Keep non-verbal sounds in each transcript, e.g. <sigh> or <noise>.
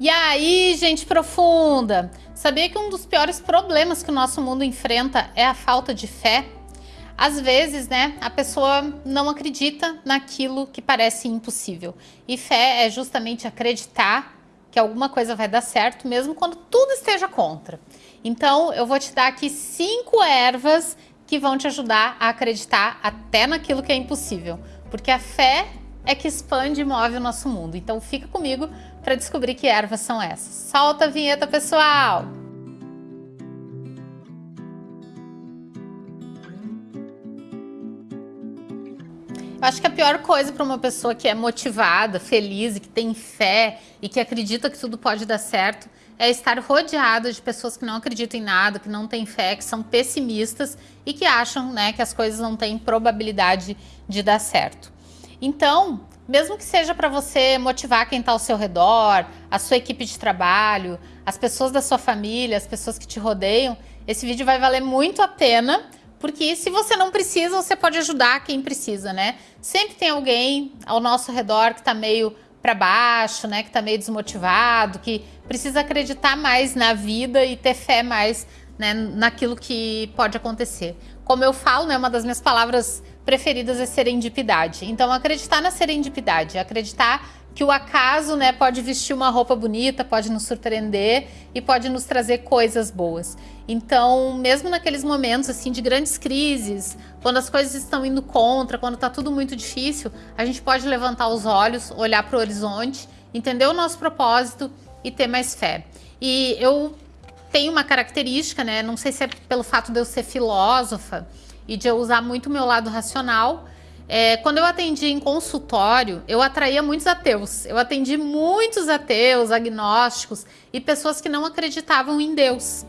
E aí, gente profunda, sabia que um dos piores problemas que o nosso mundo enfrenta é a falta de fé? Às vezes, né, a pessoa não acredita naquilo que parece impossível. E fé é justamente acreditar que alguma coisa vai dar certo, mesmo quando tudo esteja contra. Então, eu vou te dar aqui cinco ervas que vão te ajudar a acreditar até naquilo que é impossível. Porque a fé é que expande e move o nosso mundo. Então fica comigo para descobrir que ervas são essas. Solta a vinheta, pessoal! Eu acho que a pior coisa para uma pessoa que é motivada, feliz e que tem fé e que acredita que tudo pode dar certo é estar rodeada de pessoas que não acreditam em nada, que não têm fé, que são pessimistas e que acham né, que as coisas não têm probabilidade de dar certo. Então, mesmo que seja para você motivar quem está ao seu redor, a sua equipe de trabalho, as pessoas da sua família, as pessoas que te rodeiam, esse vídeo vai valer muito a pena, porque se você não precisa, você pode ajudar quem precisa, né? Sempre tem alguém ao nosso redor que está meio para baixo, né? Que está meio desmotivado, que precisa acreditar mais na vida e ter fé mais né, naquilo que pode acontecer. Como eu falo, né, uma das minhas palavras preferidas é serendipidade. Então, acreditar na serendipidade, acreditar que o acaso né, pode vestir uma roupa bonita, pode nos surpreender e pode nos trazer coisas boas. Então, mesmo naqueles momentos assim de grandes crises, quando as coisas estão indo contra, quando está tudo muito difícil, a gente pode levantar os olhos, olhar para o horizonte, entender o nosso propósito e ter mais fé. E eu tenho uma característica, né? Não sei se é pelo fato de eu ser filósofa, e de eu usar muito meu lado racional. É, quando eu atendi em consultório, eu atraía muitos ateus. Eu atendi muitos ateus, agnósticos e pessoas que não acreditavam em Deus.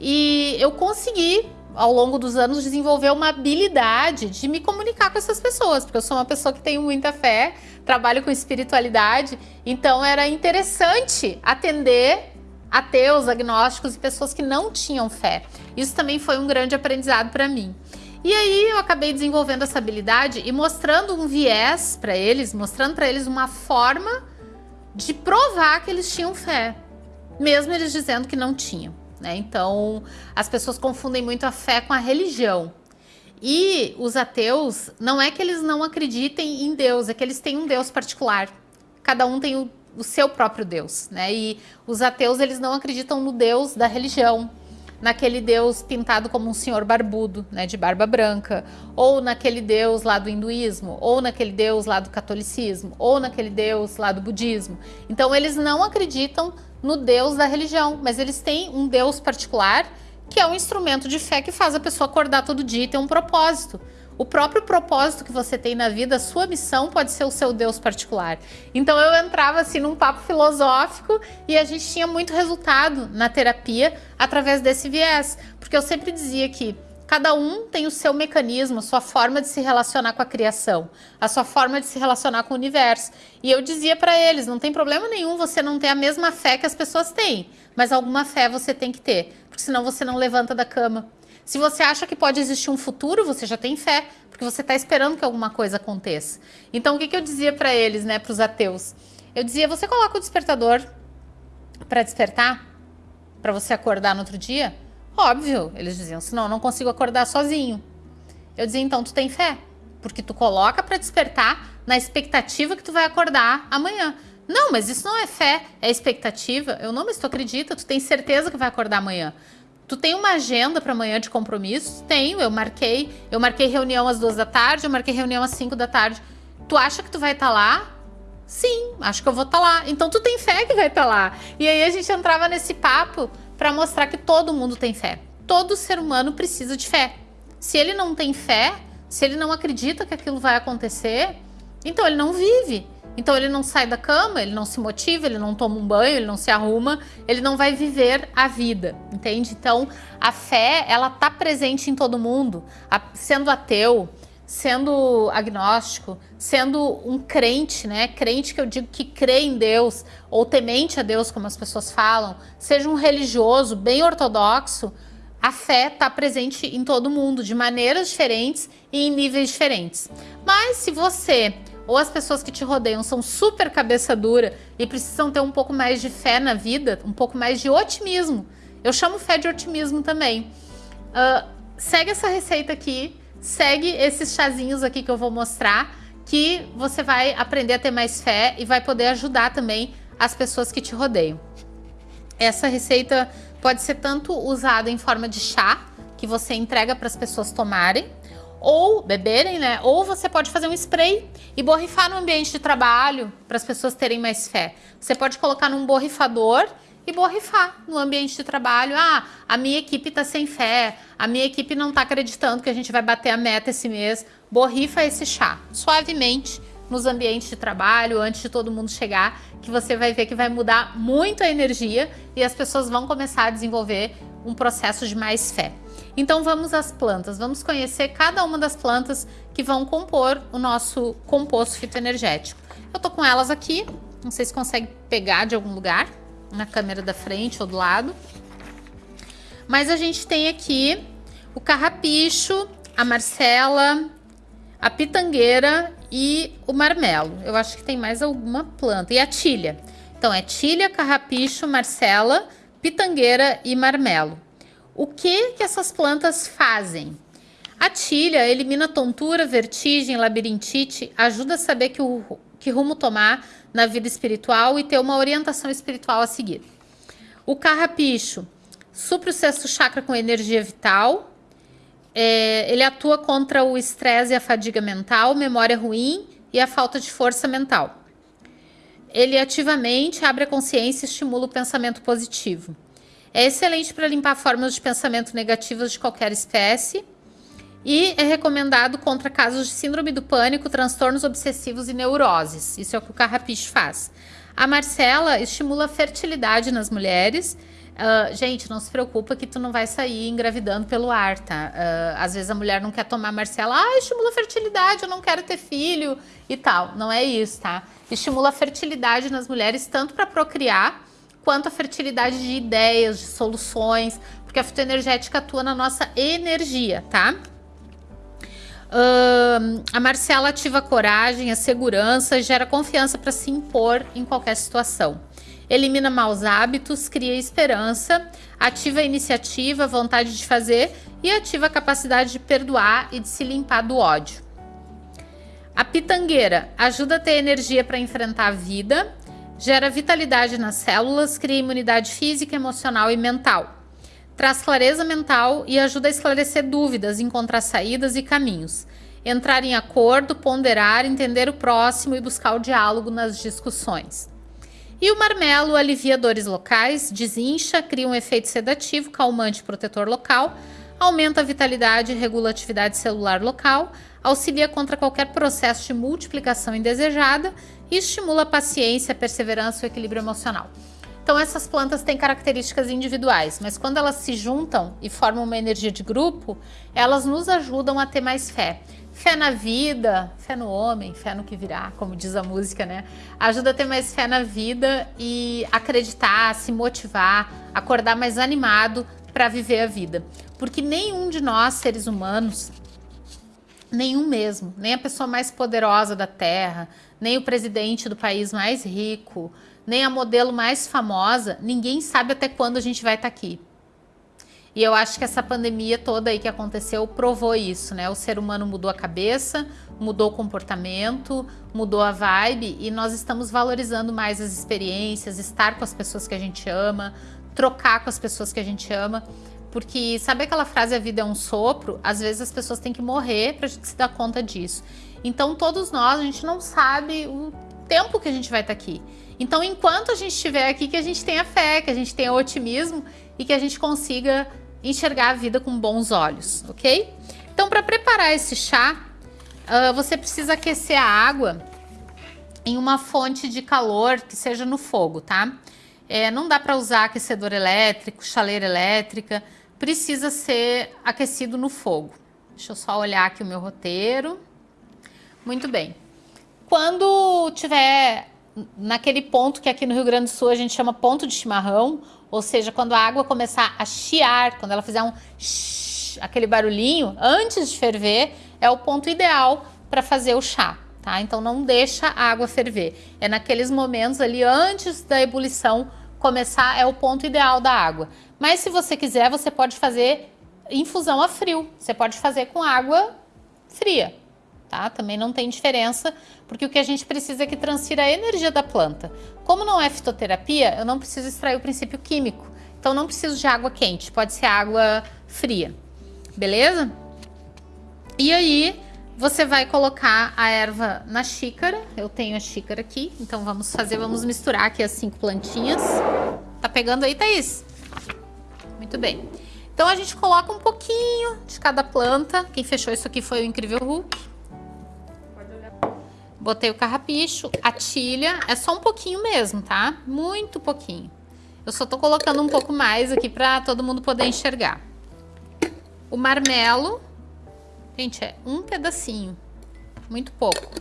E eu consegui, ao longo dos anos, desenvolver uma habilidade de me comunicar com essas pessoas, porque eu sou uma pessoa que tem muita fé, trabalho com espiritualidade, então era interessante atender ateus, agnósticos e pessoas que não tinham fé. Isso também foi um grande aprendizado para mim. E aí eu acabei desenvolvendo essa habilidade e mostrando um viés para eles, mostrando para eles uma forma de provar que eles tinham fé, mesmo eles dizendo que não tinham. Né? Então, as pessoas confundem muito a fé com a religião. E os ateus, não é que eles não acreditem em Deus, é que eles têm um Deus particular. Cada um tem o, o seu próprio Deus, né? E os ateus, eles não acreditam no Deus da religião, naquele deus pintado como um senhor barbudo, né, de barba branca, ou naquele deus lá do hinduísmo, ou naquele deus lá do catolicismo, ou naquele deus lá do budismo. Então eles não acreditam no deus da religião, mas eles têm um deus particular que é um instrumento de fé que faz a pessoa acordar todo dia e ter um propósito. O próprio propósito que você tem na vida, a sua missão pode ser o seu Deus particular. Então eu entrava assim num papo filosófico e a gente tinha muito resultado na terapia através desse viés, porque eu sempre dizia que Cada um tem o seu mecanismo, a sua forma de se relacionar com a criação, a sua forma de se relacionar com o universo. E eu dizia para eles, não tem problema nenhum você não ter a mesma fé que as pessoas têm, mas alguma fé você tem que ter, porque senão você não levanta da cama. Se você acha que pode existir um futuro, você já tem fé, porque você está esperando que alguma coisa aconteça. Então, o que, que eu dizia para eles, né, para os ateus? Eu dizia, você coloca o despertador para despertar? Para você acordar no outro dia? Óbvio, eles diziam, senão eu não consigo acordar sozinho. Eu dizia, então tu tem fé, porque tu coloca para despertar na expectativa que tu vai acordar amanhã. Não, mas isso não é fé, é expectativa. Eu não, mas tu acredita, tu tem certeza que vai acordar amanhã. Tu tem uma agenda para amanhã de compromissos? Tenho, eu marquei. Eu marquei reunião às duas da tarde, eu marquei reunião às cinco da tarde. Tu acha que tu vai estar tá lá? Sim, acho que eu vou estar tá lá. Então tu tem fé que vai estar tá lá. E aí a gente entrava nesse papo para mostrar que todo mundo tem fé. Todo ser humano precisa de fé. Se ele não tem fé, se ele não acredita que aquilo vai acontecer, então ele não vive. Então ele não sai da cama, ele não se motiva, ele não toma um banho, ele não se arruma, ele não vai viver a vida, entende? Então a fé, ela tá presente em todo mundo, sendo ateu, sendo agnóstico, sendo um crente, né? Crente que eu digo que crê em Deus, ou temente a Deus, como as pessoas falam, seja um religioso bem ortodoxo, a fé está presente em todo mundo, de maneiras diferentes e em níveis diferentes. Mas se você ou as pessoas que te rodeiam são super cabeça dura e precisam ter um pouco mais de fé na vida, um pouco mais de otimismo. Eu chamo fé de otimismo também. Uh, segue essa receita aqui, segue esses chazinhos aqui que eu vou mostrar, que você vai aprender a ter mais fé e vai poder ajudar também as pessoas que te rodeiam. Essa receita pode ser tanto usada em forma de chá, que você entrega para as pessoas tomarem, ou beberem, né? Ou você pode fazer um spray e borrifar no ambiente de trabalho para as pessoas terem mais fé. Você pode colocar num borrifador e borrifar no ambiente de trabalho. Ah, a minha equipe está sem fé, a minha equipe não está acreditando que a gente vai bater a meta esse mês. Borrifa esse chá suavemente nos ambientes de trabalho antes de todo mundo chegar, que você vai ver que vai mudar muito a energia e as pessoas vão começar a desenvolver um processo de mais fé. Então vamos às plantas, vamos conhecer cada uma das plantas que vão compor o nosso composto fitoenergético. Eu tô com elas aqui, não sei se consegue pegar de algum lugar, na câmera da frente ou do lado. Mas a gente tem aqui o carrapicho, a marcela, a pitangueira e o marmelo. Eu acho que tem mais alguma planta. E a tilha. Então é tilha, carrapicho, marcela, pitangueira e marmelo. O que, que essas plantas fazem? A tilha elimina tontura, vertigem, labirintite, ajuda a saber que, o, que rumo tomar na vida espiritual e ter uma orientação espiritual a seguir. O carrapicho supre o sexto chakra com energia vital, é, ele atua contra o estresse e a fadiga mental, memória ruim e a falta de força mental. Ele ativamente abre a consciência e estimula o pensamento positivo. É excelente para limpar formas de pensamento negativas de qualquer espécie e é recomendado contra casos de síndrome do pânico, transtornos obsessivos e neuroses. Isso é o que o carrapicho faz. A Marcela estimula a fertilidade nas mulheres. Uh, gente, não se preocupa que tu não vai sair engravidando pelo ar, tá? Uh, às vezes a mulher não quer tomar Marcela, ah, estimula a fertilidade, eu não quero ter filho e tal. Não é isso, tá? Estimula a fertilidade nas mulheres tanto para procriar quanto a fertilidade de ideias, de soluções, porque a fitoenergética atua na nossa energia, tá? Uh, a Marcela ativa a coragem, a segurança e gera confiança para se impor em qualquer situação. Elimina maus hábitos, cria esperança, ativa a iniciativa, a vontade de fazer e ativa a capacidade de perdoar e de se limpar do ódio. A pitangueira ajuda a ter energia para enfrentar a vida, gera vitalidade nas células, cria imunidade física, emocional e mental traz clareza mental e ajuda a esclarecer dúvidas, encontrar saídas e caminhos, entrar em acordo, ponderar, entender o próximo e buscar o diálogo nas discussões. E o marmelo alivia dores locais, desincha, cria um efeito sedativo, calmante e protetor local, aumenta a vitalidade e regula a atividade celular local, auxilia contra qualquer processo de multiplicação indesejada e estimula a paciência, a perseverança e o equilíbrio emocional. Então essas plantas têm características individuais, mas quando elas se juntam e formam uma energia de grupo, elas nos ajudam a ter mais fé. Fé na vida, fé no homem, fé no que virá, como diz a música, né? Ajuda a ter mais fé na vida e acreditar, se motivar, acordar mais animado para viver a vida. Porque nenhum de nós, seres humanos, nenhum mesmo, nem a pessoa mais poderosa da Terra, nem o presidente do país mais rico, nem a modelo mais famosa, ninguém sabe até quando a gente vai estar tá aqui. E eu acho que essa pandemia toda aí que aconteceu provou isso, né? O ser humano mudou a cabeça, mudou o comportamento, mudou a vibe e nós estamos valorizando mais as experiências, estar com as pessoas que a gente ama, trocar com as pessoas que a gente ama. Porque sabe aquela frase a vida é um sopro? Às vezes as pessoas têm que morrer para a gente se dar conta disso. Então todos nós, a gente não sabe o tempo que a gente vai estar tá aqui. Então, enquanto a gente estiver aqui, que a gente tenha fé, que a gente tenha otimismo e que a gente consiga enxergar a vida com bons olhos, ok? Então, para preparar esse chá, uh, você precisa aquecer a água em uma fonte de calor que seja no fogo, tá? É, não dá para usar aquecedor elétrico, chaleira elétrica, precisa ser aquecido no fogo. Deixa eu só olhar aqui o meu roteiro. Muito bem. Quando tiver naquele ponto que aqui no Rio Grande do Sul a gente chama ponto de chimarrão, ou seja, quando a água começar a chiar, quando ela fizer um shh, aquele barulhinho, antes de ferver, é o ponto ideal para fazer o chá, tá? Então não deixa a água ferver. É naqueles momentos ali antes da ebulição começar, é o ponto ideal da água. Mas se você quiser, você pode fazer infusão a frio. Você pode fazer com água fria, tá? Também não tem diferença, porque o que a gente precisa é que transfira a energia da planta. Como não é fitoterapia, eu não preciso extrair o princípio químico. Então não preciso de água quente, pode ser água fria. Beleza? E aí, você vai colocar a erva na xícara. Eu tenho a xícara aqui, então vamos fazer, vamos misturar aqui as cinco plantinhas. Tá pegando aí, Thaís? Muito bem. Então a gente coloca um pouquinho de cada planta. Quem fechou isso aqui foi o Incrível Hulk. Botei o carrapicho, a tilha, é só um pouquinho mesmo, tá? Muito pouquinho. Eu só tô colocando um pouco mais aqui pra todo mundo poder enxergar. O marmelo, gente, é um pedacinho, muito pouco.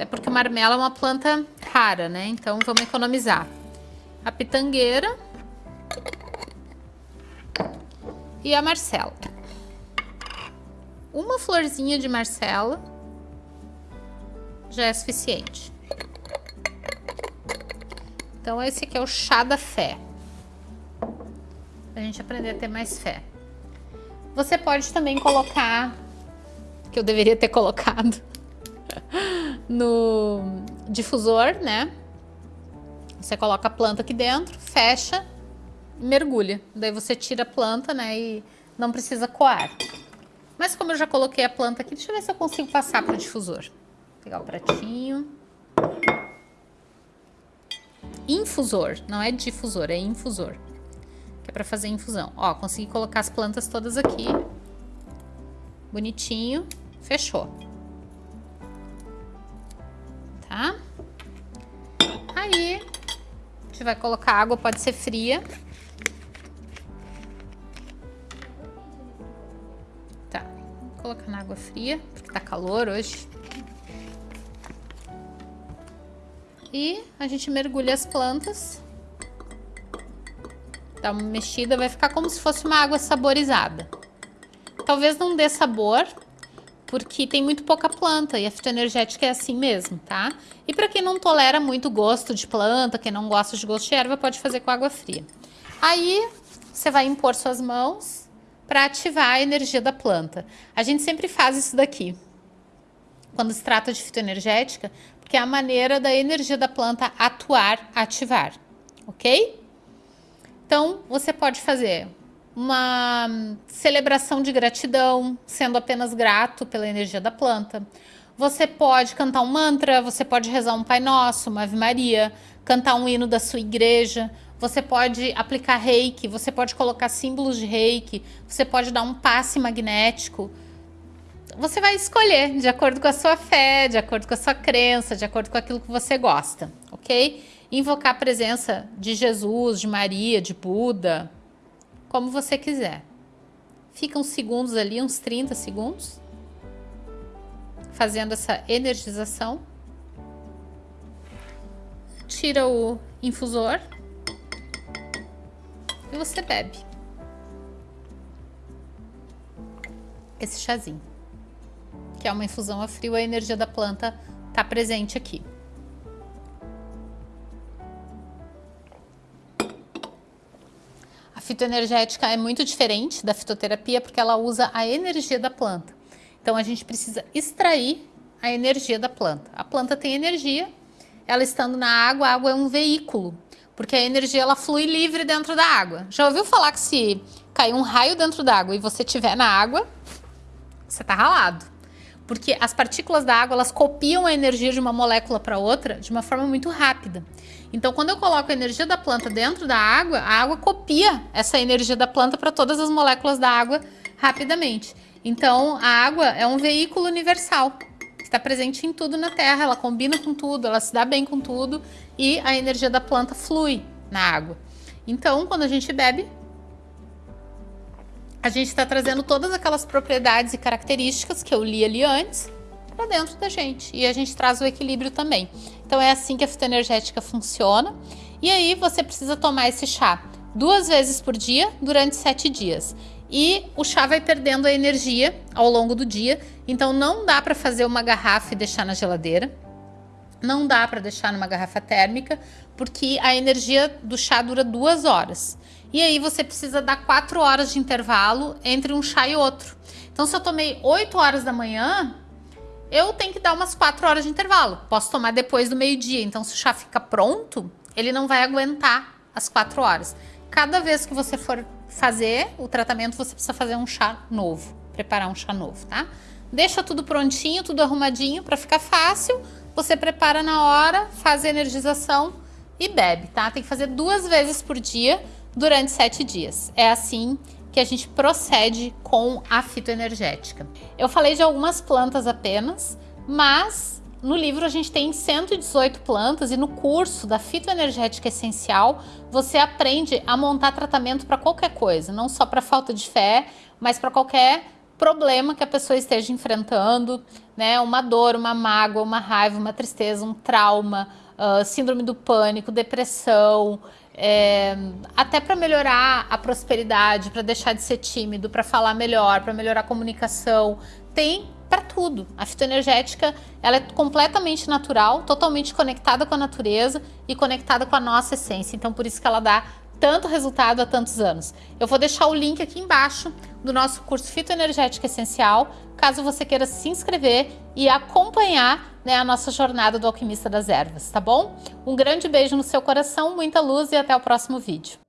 É porque o marmelo é uma planta rara, né? Então vamos economizar. A pitangueira e a marcela. Uma florzinha de marcela já é suficiente. Então esse aqui é o chá da fé. Pra gente aprender a ter mais fé. Você pode também colocar, que eu deveria ter colocado, <laughs> no difusor, né? Você coloca a planta aqui dentro, fecha e mergulha. Daí você tira a planta, né? E não precisa coar. Mas como eu já coloquei a planta aqui, deixa eu ver se eu consigo passar para o difusor. Pegar o pratinho. Infusor, não é difusor, é infusor. Que é para fazer infusão. Ó, consegui colocar as plantas todas aqui. Bonitinho. Fechou. Tá? Aí, a gente vai colocar água, pode ser fria. Tá, vou colocar na água fria, porque tá calor hoje. E a gente mergulha as plantas. Dá uma mexida, vai ficar como se fosse uma água saborizada. Talvez não dê sabor, porque tem muito pouca planta e a fitoenergética é assim mesmo, tá? E para quem não tolera muito gosto de planta, quem não gosta de gosto de erva, pode fazer com água fria. Aí você vai impor suas mãos para ativar a energia da planta. A gente sempre faz isso daqui. Quando se trata de fitoenergética, que é a maneira da energia da planta atuar, ativar, ok? Então, você pode fazer uma celebração de gratidão, sendo apenas grato pela energia da planta. Você pode cantar um mantra, você pode rezar um Pai Nosso, uma Ave Maria, cantar um hino da sua igreja, você pode aplicar reiki, você pode colocar símbolos de reiki, você pode dar um passe magnético, você vai escolher de acordo com a sua fé, de acordo com a sua crença, de acordo com aquilo que você gosta, ok? Invocar a presença de Jesus, de Maria, de Buda, como você quiser. Fica uns segundos ali, uns 30 segundos, fazendo essa energização. Tira o infusor e você bebe esse chazinho que é uma infusão a frio, a energia da planta está presente aqui. A fitoenergética é muito diferente da fitoterapia porque ela usa a energia da planta. Então a gente precisa extrair a energia da planta. A planta tem energia, ela estando na água, a água é um veículo, porque a energia ela flui livre dentro da água. Já ouviu falar que se cair um raio dentro da água e você estiver na água, você está ralado porque as partículas da água elas copiam a energia de uma molécula para outra de uma forma muito rápida. Então, quando eu coloco a energia da planta dentro da água, a água copia essa energia da planta para todas as moléculas da água rapidamente. Então, a água é um veículo universal, está presente em tudo na Terra, ela combina com tudo, ela se dá bem com tudo e a energia da planta flui na água. Então, quando a gente bebe, a gente está trazendo todas aquelas propriedades e características que eu li ali antes para dentro da gente. E a gente traz o equilíbrio também. Então é assim que a fitoenergética funciona. E aí você precisa tomar esse chá duas vezes por dia durante sete dias. e o chá vai perdendo a energia ao longo do dia. Então não dá para fazer uma garrafa e deixar na geladeira. Não dá para deixar numa garrafa térmica, porque a energia do chá dura duas horas. E aí você precisa dar quatro horas de intervalo entre um chá e outro. Então se eu tomei 8 horas da manhã, eu tenho que dar umas 4 horas de intervalo. Posso tomar depois do meio-dia. Então se o chá fica pronto, ele não vai aguentar as 4 horas. Cada vez que você for fazer o tratamento, você precisa fazer um chá novo, preparar um chá novo, tá? Deixa tudo prontinho, tudo arrumadinho para ficar fácil. Você prepara na hora, faz a energização e bebe, tá? Tem que fazer duas vezes por dia durante sete dias. É assim que a gente procede com a fitoenergética. Eu falei de algumas plantas apenas, mas no livro a gente tem 118 plantas e no curso da fitoenergética essencial você aprende a montar tratamento para qualquer coisa, não só para falta de fé, mas para qualquer problema que a pessoa esteja enfrentando, né? Uma dor, uma mágoa, uma raiva, uma tristeza, um trauma, uh, síndrome do pânico, depressão, é, até para melhorar a prosperidade, para deixar de ser tímido, para falar melhor, para melhorar a comunicação, tem para tudo. A fitoenergética ela é completamente natural, totalmente conectada com a natureza e conectada com a nossa essência. Então por isso que ela dá tanto resultado há tantos anos. Eu vou deixar o link aqui embaixo do nosso curso Fitoenergética Essencial, caso você queira se inscrever e acompanhar né, a nossa jornada do Alquimista das Ervas, tá bom? Um grande beijo no seu coração, muita luz e até o próximo vídeo.